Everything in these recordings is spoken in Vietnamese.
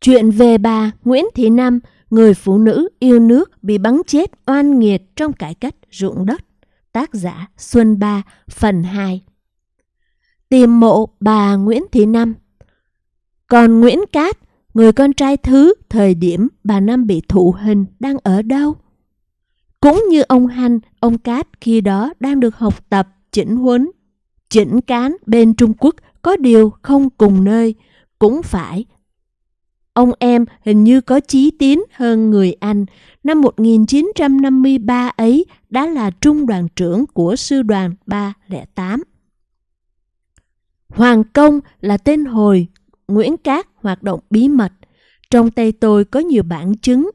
Chuyện về bà Nguyễn Thị Năm, người phụ nữ yêu nước bị bắn chết oan nghiệt trong cải cách ruộng đất. Tác giả Xuân Ba, phần 2 Tìm mộ bà Nguyễn Thị Năm Còn Nguyễn Cát, người con trai thứ thời điểm bà Năm bị thụ hình đang ở đâu? Cũng như ông Hanh, ông Cát khi đó đang được học tập, chỉnh huấn, chỉnh cán bên Trung Quốc có điều không cùng nơi, cũng phải Ông em hình như có chí tiến hơn người anh. Năm 1953 ấy đã là trung đoàn trưởng của sư đoàn 308. Hoàng Công là tên hồi Nguyễn Cát hoạt động bí mật. Trong tay tôi có nhiều bản chứng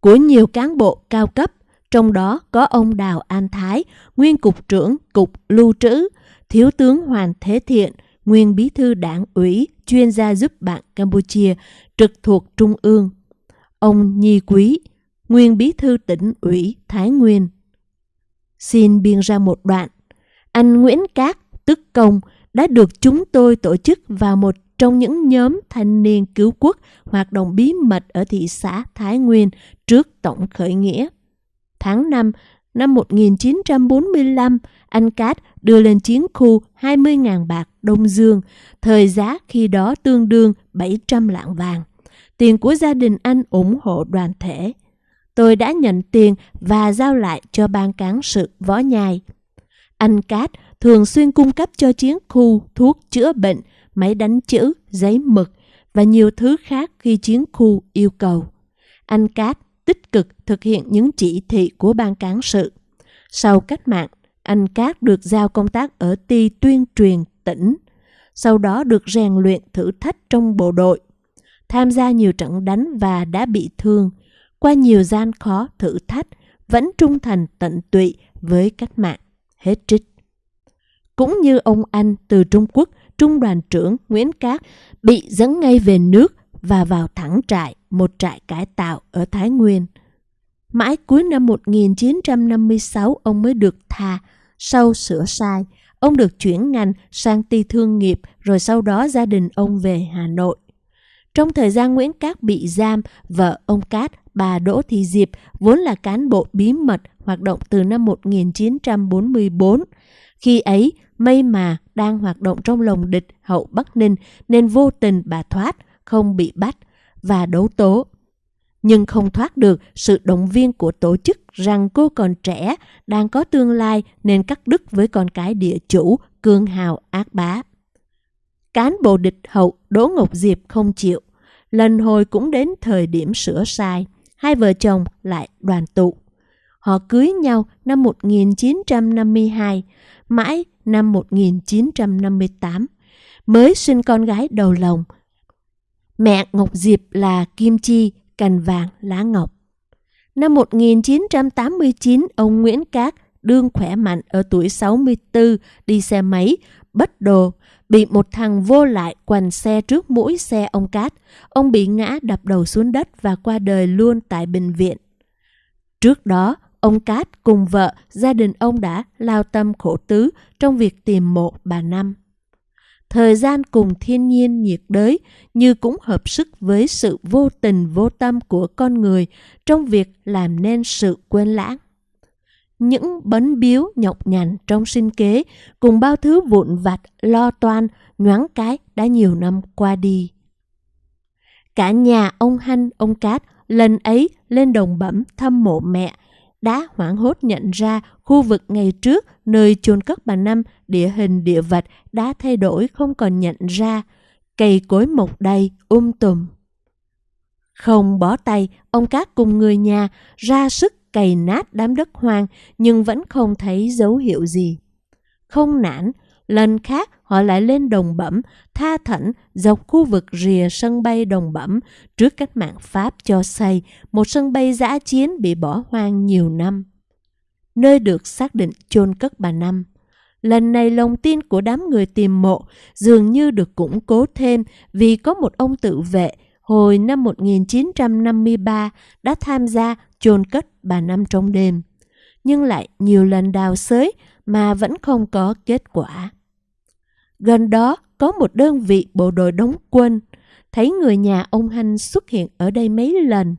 của nhiều cán bộ cao cấp, trong đó có ông Đào An Thái, nguyên cục trưởng Cục Lưu trữ, Thiếu tướng Hoàng Thế Thiện, nguyên bí thư đảng ủy, chuyên gia giúp bạn Campuchia, trực thuộc Trung ương. Ông Nhi Quý, nguyên bí thư tỉnh ủy Thái Nguyên. Xin biên ra một đoạn. Anh Nguyễn Cát, tức Công, đã được chúng tôi tổ chức vào một trong những nhóm thanh niên cứu quốc hoạt động bí mật ở thị xã Thái Nguyên trước tổng khởi nghĩa. Tháng 5 năm 1945, anh Cát đưa lên chiến khu 20.000 bạc Đông Dương, thời giá khi đó tương đương 700 lạng vàng. Tiền của gia đình anh ủng hộ đoàn thể. Tôi đã nhận tiền và giao lại cho ban cán sự võ nhai. Anh Cát thường xuyên cung cấp cho chiến khu thuốc chữa bệnh, máy đánh chữ, giấy mực và nhiều thứ khác khi chiến khu yêu cầu. Anh Cát tích cực thực hiện những chỉ thị của ban cán sự. Sau cách mạng, anh Cát được giao công tác ở ty tuyên truyền tỉnh, sau đó được rèn luyện thử thách trong bộ đội, tham gia nhiều trận đánh và đã bị thương, qua nhiều gian khó thử thách, vẫn trung thành tận tụy với cách mạng. Hết trích. Cũng như ông anh từ Trung Quốc, Trung đoàn trưởng Nguyễn Cát bị dẫn ngay về nước và vào thẳng trại, một trại cải tạo ở Thái Nguyên. Mãi cuối năm 1956 ông mới được tha, sau sửa sai, ông được chuyển ngành sang ty thương nghiệp rồi sau đó gia đình ông về Hà Nội. Trong thời gian Nguyễn Cát bị giam, vợ ông Cát, bà Đỗ Thị Diệp, vốn là cán bộ bí mật hoạt động từ năm 1944. Khi ấy, may mà đang hoạt động trong lồng địch hậu Bắc Ninh nên vô tình bà thoát, không bị bắt và đấu tố. Nhưng không thoát được sự động viên của tổ chức rằng cô còn trẻ, đang có tương lai nên cắt đứt với con cái địa chủ, cương hào ác bá. Cán bộ địch hậu Đỗ Ngọc Diệp không chịu. Lần hồi cũng đến thời điểm sửa sai, hai vợ chồng lại đoàn tụ. Họ cưới nhau năm 1952, mãi năm 1958, mới sinh con gái đầu lòng. Mẹ Ngọc Diệp là Kim Chi, cành vàng lá ngọc. Năm 1989, ông Nguyễn Cát đương khỏe mạnh ở tuổi 64 đi xe máy, bất đồ, bị một thằng vô lại quành xe trước mũi xe ông Cát. Ông bị ngã đập đầu xuống đất và qua đời luôn tại bệnh viện. Trước đó, ông Cát cùng vợ, gia đình ông đã lao tâm khổ tứ trong việc tìm mộ bà Năm. Thời gian cùng thiên nhiên nhiệt đới như cũng hợp sức với sự vô tình vô tâm của con người trong việc làm nên sự quên lãng. Những bấn biếu nhọc nhằn trong sinh kế cùng bao thứ vụn vặt lo toan nhoáng cái đã nhiều năm qua đi. Cả nhà ông Hanh, ông Cát lần ấy lên đồng bẩm thăm mộ mẹ đã hoảng hốt nhận ra khu vực ngày trước nơi chôn cất bà Năm địa hình địa vật đã thay đổi không còn nhận ra. Cây cối mọc đầy, um tùm. Không bỏ tay, ông Cát cùng người nhà ra sức cày nát đám đất hoang nhưng vẫn không thấy dấu hiệu gì. Không nản, lần khác họ lại lên đồng bẩm, tha thẩn dọc khu vực rìa sân bay đồng bẩm trước cách mạng Pháp cho xây một sân bay giã chiến bị bỏ hoang nhiều năm. Nơi được xác định chôn cất bà Năm. Lần này lòng tin của đám người tìm mộ dường như được củng cố thêm vì có một ông tự vệ hồi năm 1953 đã tham gia chôn cất bà Năm trong đêm. Nhưng lại nhiều lần đào xới mà vẫn không có kết quả. Gần đó có một đơn vị bộ đội đóng quân. thấy người nhà ông Hanh xuất hiện ở đây mấy lần.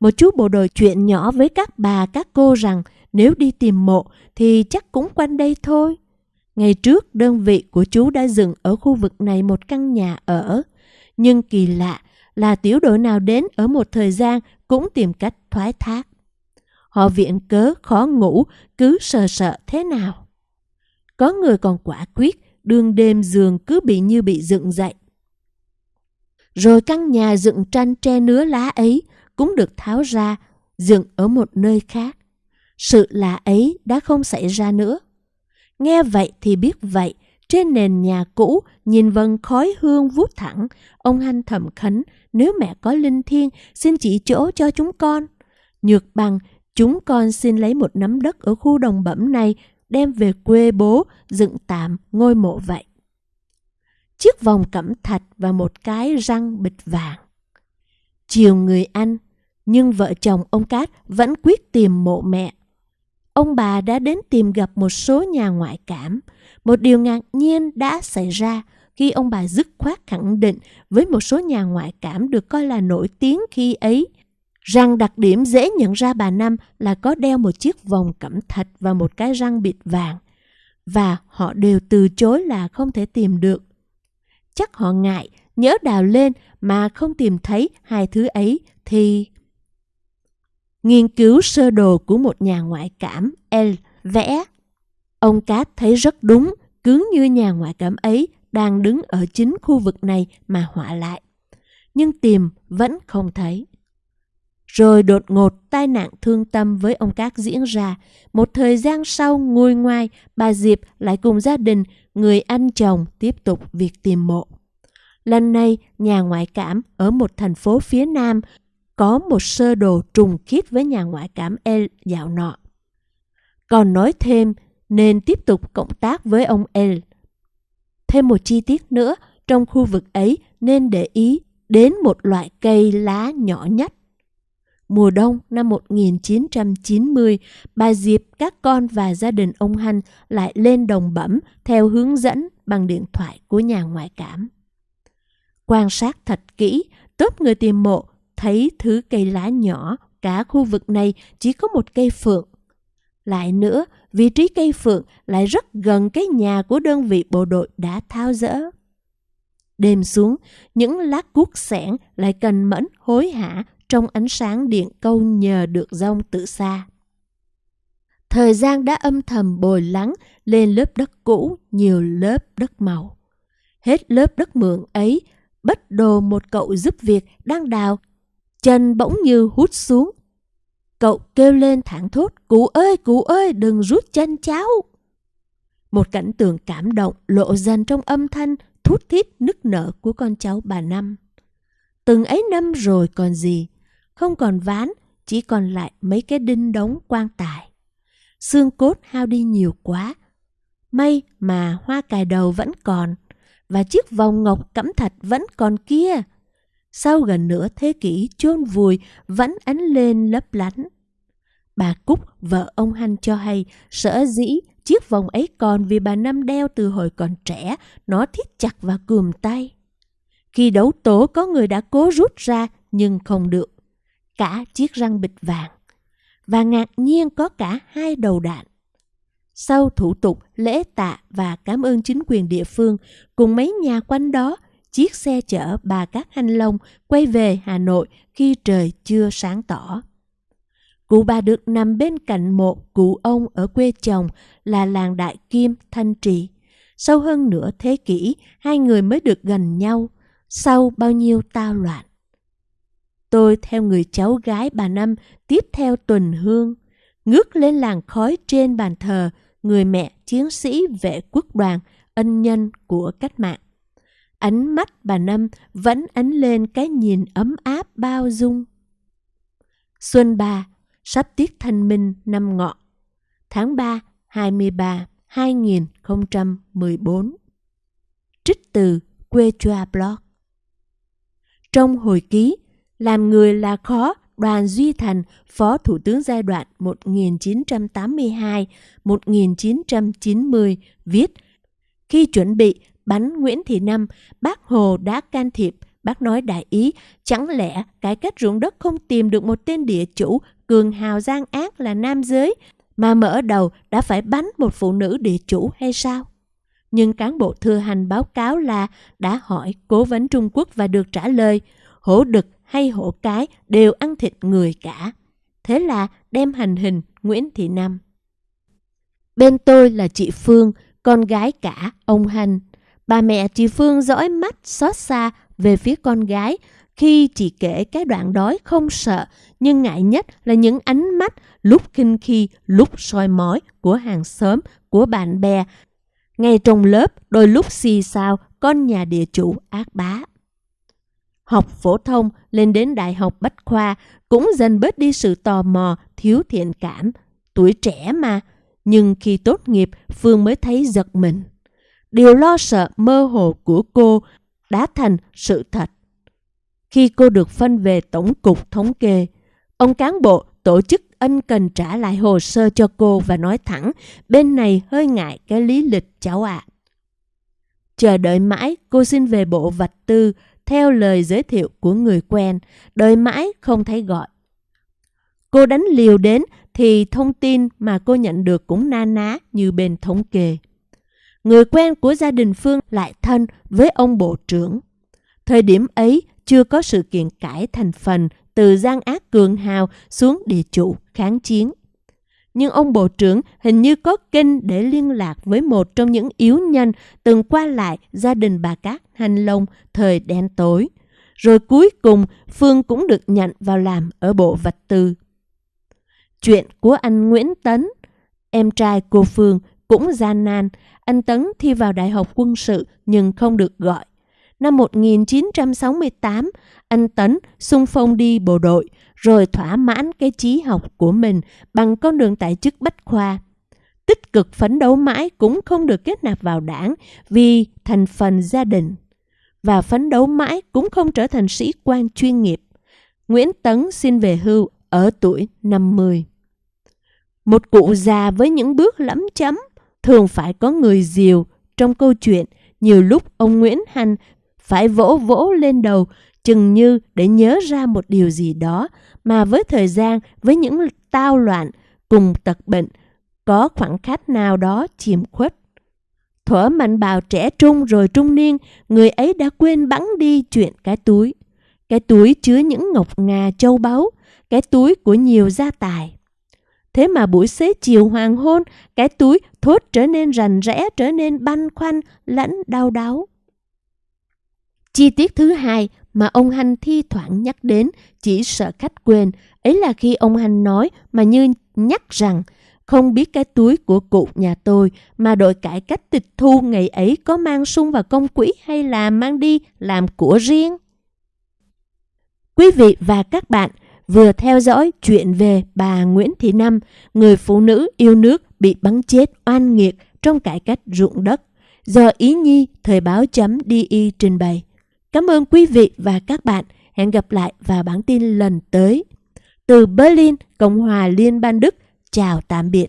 Một chú bộ đội chuyện nhỏ với các bà các cô rằng nếu đi tìm mộ thì chắc cũng quanh đây thôi. Ngày trước đơn vị của chú đã dựng ở khu vực này một căn nhà ở. Nhưng kỳ lạ là tiểu đội nào đến ở một thời gian cũng tìm cách thoái thác. Họ viện cớ khó ngủ, cứ sợ sợ thế nào. Có người còn quả quyết, đương đêm giường cứ bị như bị dựng dậy. Rồi căn nhà dựng tranh tre nứa lá ấy cũng được tháo ra, dựng ở một nơi khác. Sự lạ ấy đã không xảy ra nữa. Nghe vậy thì biết vậy, trên nền nhà cũ, nhìn vần khói hương vút thẳng, ông Hanh thầm khấn, nếu mẹ có linh thiêng, xin chỉ chỗ cho chúng con. Nhược bằng, chúng con xin lấy một nắm đất ở khu đồng bẩm này, đem về quê bố, dựng tạm ngôi mộ vậy. Chiếc vòng cẩm thạch và một cái răng bịch vàng. Chiều người anh, nhưng vợ chồng ông Cát vẫn quyết tìm mộ mẹ. Ông bà đã đến tìm gặp một số nhà ngoại cảm. Một điều ngạc nhiên đã xảy ra khi ông bà dứt khoát khẳng định với một số nhà ngoại cảm được coi là nổi tiếng khi ấy rằng đặc điểm dễ nhận ra bà Năm là có đeo một chiếc vòng cẩm thạch và một cái răng bịt vàng. Và họ đều từ chối là không thể tìm được. Chắc họ ngại, nhớ đào lên mà không tìm thấy hai thứ ấy thì... Nghiên cứu sơ đồ của một nhà ngoại cảm L vẽ. Ông Cát thấy rất đúng, cứ như nhà ngoại cảm ấy đang đứng ở chính khu vực này mà họa lại. Nhưng tìm vẫn không thấy. Rồi đột ngột tai nạn thương tâm với ông Cát diễn ra. Một thời gian sau ngồi ngoài bà Diệp lại cùng gia đình, người anh chồng tiếp tục việc tìm mộ. Lần này, nhà ngoại cảm ở một thành phố phía Nam có một sơ đồ trùng khiết với nhà ngoại cảm El dạo nọ. Còn nói thêm nên tiếp tục cộng tác với ông El. Thêm một chi tiết nữa, trong khu vực ấy nên để ý đến một loại cây lá nhỏ nhất. Mùa đông năm 1990, bà Diệp, các con và gia đình ông Hanh lại lên đồng bẩm theo hướng dẫn bằng điện thoại của nhà ngoại cảm. Quan sát thật kỹ, tốt người tìm mộ thấy thứ cây lá nhỏ, cả khu vực này chỉ có một cây phượng. Lại nữa, vị trí cây phượng lại rất gần cái nhà của đơn vị bộ đội đã tháo rỡ. Đêm xuống, những lá cuốc sẻn lại cần mẫn hối hả trong ánh sáng điện câu nhờ được rông từ xa. Thời gian đã âm thầm bồi lắng lên lớp đất cũ nhiều lớp đất màu. Hết lớp đất mượn ấy, bất đồ một cậu giúp việc đang đào chân bỗng như hút xuống. Cậu kêu lên thẳng thốt, cụ ơi, cụ ơi, đừng rút chân cháu. Một cảnh tượng cảm động lộ dần trong âm thanh thút thít nức nở của con cháu bà Năm. Từng ấy năm rồi còn gì, không còn ván, chỉ còn lại mấy cái đinh đóng quan tài. Xương cốt hao đi nhiều quá. May mà hoa cài đầu vẫn còn, và chiếc vòng ngọc cẩm thạch vẫn còn kia sau gần nửa thế kỷ chôn vùi vẫn ánh lên lấp lánh. Bà Cúc, vợ ông Hanh cho hay, sở dĩ chiếc vòng ấy còn vì bà Năm đeo từ hồi còn trẻ, nó thiết chặt và cườm tay. Khi đấu tố có người đã cố rút ra nhưng không được. Cả chiếc răng bịch vàng. Và ngạc nhiên có cả hai đầu đạn. Sau thủ tục lễ tạ và cảm ơn chính quyền địa phương cùng mấy nhà quanh đó chiếc xe chở bà cát hanh Long quay về Hà Nội khi trời chưa sáng tỏ. Cụ bà được nằm bên cạnh một cụ ông ở quê chồng là làng Đại Kim, Thanh Trì. Sau hơn nửa thế kỷ, hai người mới được gần nhau, sau bao nhiêu tao loạn. Tôi theo người cháu gái bà Năm tiếp theo tuần hương, ngước lên làng khói trên bàn thờ người mẹ chiến sĩ vệ quốc đoàn, ân nhân của cách mạng ánh mắt bà Năm vẫn ánh lên cái nhìn ấm áp bao dung. Xuân ba, sắp tiết thanh minh năm ngọ, tháng 3, 23, 2014. Trích từ Quê Choa Blog Trong hồi ký, làm người là khó, Đoàn Duy Thành, Phó Thủ tướng giai đoạn 1982-1990 viết khi chuẩn bị bắn Nguyễn Thị Năm, bác Hồ đã can thiệp Bác nói đại ý, chẳng lẽ cải cách ruộng đất không tìm được một tên địa chủ cường hào gian ác là nam giới mà mở đầu đã phải bắn một phụ nữ địa chủ hay sao? Nhưng cán bộ thừa hành báo cáo là đã hỏi cố vấn Trung Quốc và được trả lời hổ đực hay hổ cái đều ăn thịt người cả. Thế là đem hành hình Nguyễn Thị Năm. Bên tôi là chị Phương, con gái cả ông Hành. Bà mẹ chị Phương dõi mắt xót xa về phía con gái khi chị kể cái đoạn đói không sợ nhưng ngại nhất là những ánh mắt lúc kinh khi lúc soi mói của hàng xóm, của bạn bè. Ngay trong lớp đôi lúc xì xào con nhà địa chủ ác bá. Học phổ thông lên đến đại học bách khoa cũng dần bớt đi sự tò mò, thiếu thiện cảm. Tuổi trẻ mà, nhưng khi tốt nghiệp Phương mới thấy giật mình. Điều lo sợ mơ hồ của cô đã thành sự thật. Khi cô được phân về Tổng cục Thống kê, ông cán bộ tổ chức ân cần trả lại hồ sơ cho cô và nói thẳng bên này hơi ngại cái lý lịch cháu ạ. À. Chờ đợi mãi cô xin về bộ vạch tư theo lời giới thiệu của người quen, đợi mãi không thấy gọi. Cô đánh liều đến thì thông tin mà cô nhận được cũng na ná như bên thống kê. Người quen của gia đình Phương lại thân với ông bộ trưởng. Thời điểm ấy chưa có sự kiện cải thành phần từ gian ác cường hào xuống địa chủ kháng chiến. Nhưng ông bộ trưởng hình như có kênh để liên lạc với một trong những yếu nhân từng qua lại gia đình bà Cát Hành Long thời đen tối. Rồi cuối cùng Phương cũng được nhận vào làm ở bộ vật tư. Chuyện của anh Nguyễn Tấn, em trai cô Phương cũng gian nan. Anh Tấn thi vào Đại học quân sự nhưng không được gọi. Năm 1968, anh Tấn xung phong đi bộ đội, rồi thỏa mãn cái trí học của mình bằng con đường tại chức bách khoa. Tích cực phấn đấu mãi cũng không được kết nạp vào đảng vì thành phần gia đình. Và phấn đấu mãi cũng không trở thành sĩ quan chuyên nghiệp. Nguyễn Tấn xin về hưu ở tuổi 50. Một cụ già với những bước lẫm chấm thường phải có người diều trong câu chuyện. Nhiều lúc ông Nguyễn Hành phải vỗ vỗ lên đầu chừng như để nhớ ra một điều gì đó mà với thời gian, với những tao loạn cùng tật bệnh, có khoảng khắc nào đó chìm khuất. Thuở mạnh bào trẻ trung rồi trung niên, người ấy đã quên bắn đi chuyện cái túi. Cái túi chứa những ngọc ngà châu báu, cái túi của nhiều gia tài. Thế mà buổi xế chiều hoàng hôn, cái túi thốt trở nên rành rẽ, trở nên băn khoăn, lẫn đau đáu. Chi tiết thứ hai mà ông Hành thi thoảng nhắc đến chỉ sợ khách quên, ấy là khi ông Hành nói mà như nhắc rằng không biết cái túi của cụ nhà tôi mà đội cải cách tịch thu ngày ấy có mang sung vào công quỹ hay là mang đi làm của riêng. Quý vị và các bạn vừa theo dõi chuyện về bà Nguyễn Thị Năm, người phụ nữ yêu nước bị bắn chết oan nghiệt trong cải cách ruộng đất, do Ý Nhi Thời báo chấm DI trình bày. Cảm ơn quý vị và các bạn. Hẹn gặp lại vào bản tin lần tới. Từ Berlin, Cộng hòa Liên bang Đức, chào tạm biệt.